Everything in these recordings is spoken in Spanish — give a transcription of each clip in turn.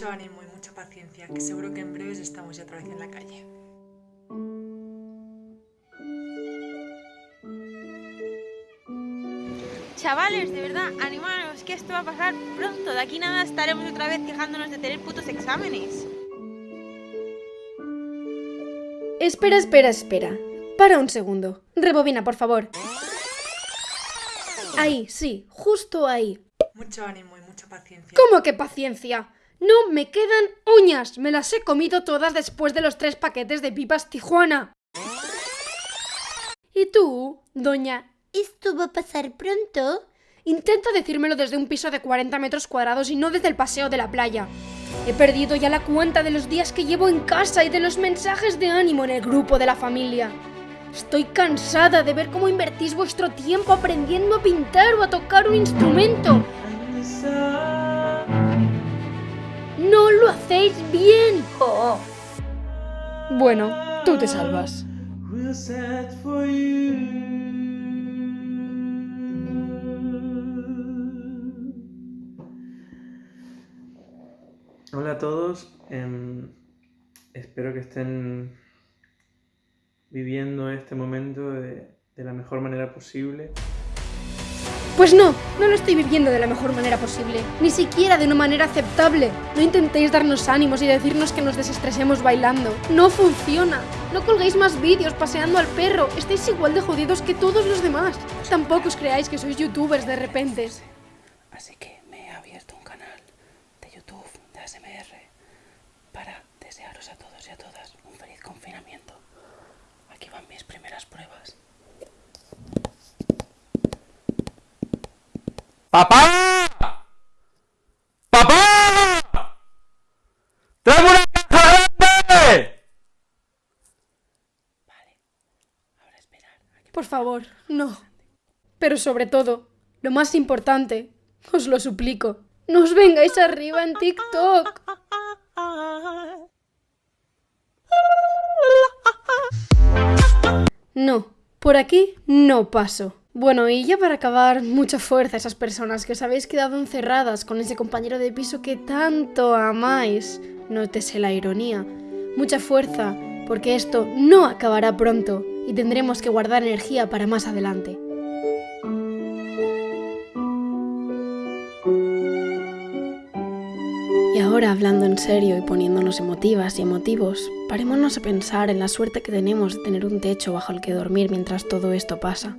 Mucho ánimo y mucha paciencia, que seguro que en breves estamos ya otra vez en la calle. Chavales, de verdad, animaros, que esto va a pasar pronto. De aquí nada estaremos otra vez quejándonos de tener putos exámenes. Espera, espera, espera. Para un segundo. Rebobina, por favor. Ahí, sí, justo ahí. Mucho ánimo y mucha paciencia. ¿Cómo que paciencia? No me quedan uñas. Me las he comido todas después de los tres paquetes de pipas Tijuana. ¿Y tú, doña ¿Esto va a pasar pronto? Intenta decírmelo desde un piso de 40 metros cuadrados y no desde el paseo de la playa. He perdido ya la cuenta de los días que llevo en casa y de los mensajes de ánimo en el grupo de la familia. Estoy cansada de ver cómo invertís vuestro tiempo aprendiendo a pintar o a tocar un instrumento. Bueno, tú te salvas. Hola a todos, em, espero que estén viviendo este momento de, de la mejor manera posible. Pues no, no lo estoy viviendo de la mejor manera posible, ni siquiera de una manera aceptable. No intentéis darnos ánimos y decirnos que nos desestresemos bailando. No funciona. No colguéis más vídeos paseando al perro. Estáis igual de jodidos que todos los demás. Tampoco os creáis que sois youtubers de repente. Así que me he abierto un canal de YouTube de ASMR para desearos a todos y a todas un feliz confinamiento. Aquí van mis primeras pruebas. ¡Papá! ¡Papá! ¡Tráeme una caja grande! Ahora esperar que Por favor, no. Pero sobre todo, lo más importante, os lo suplico, no os vengáis arriba en TikTok. No, por aquí no paso. Bueno, y ya para acabar, mucha fuerza a esas personas que os habéis quedado encerradas con ese compañero de piso que tanto amáis. Nótese la ironía. Mucha fuerza, porque esto no acabará pronto y tendremos que guardar energía para más adelante. Y ahora, hablando en serio y poniéndonos emotivas y emotivos, parémonos a pensar en la suerte que tenemos de tener un techo bajo el que dormir mientras todo esto pasa,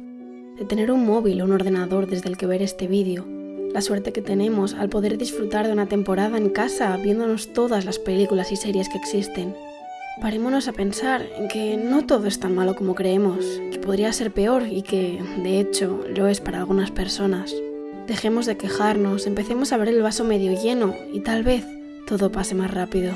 de tener un móvil o un ordenador desde el que ver este vídeo, la suerte que tenemos al poder disfrutar de una temporada en casa viéndonos todas las películas y series que existen. Parémonos a pensar en que no todo es tan malo como creemos, que podría ser peor y que, de hecho, lo es para algunas personas. Dejemos de quejarnos, empecemos a ver el vaso medio lleno y tal vez todo pase más rápido.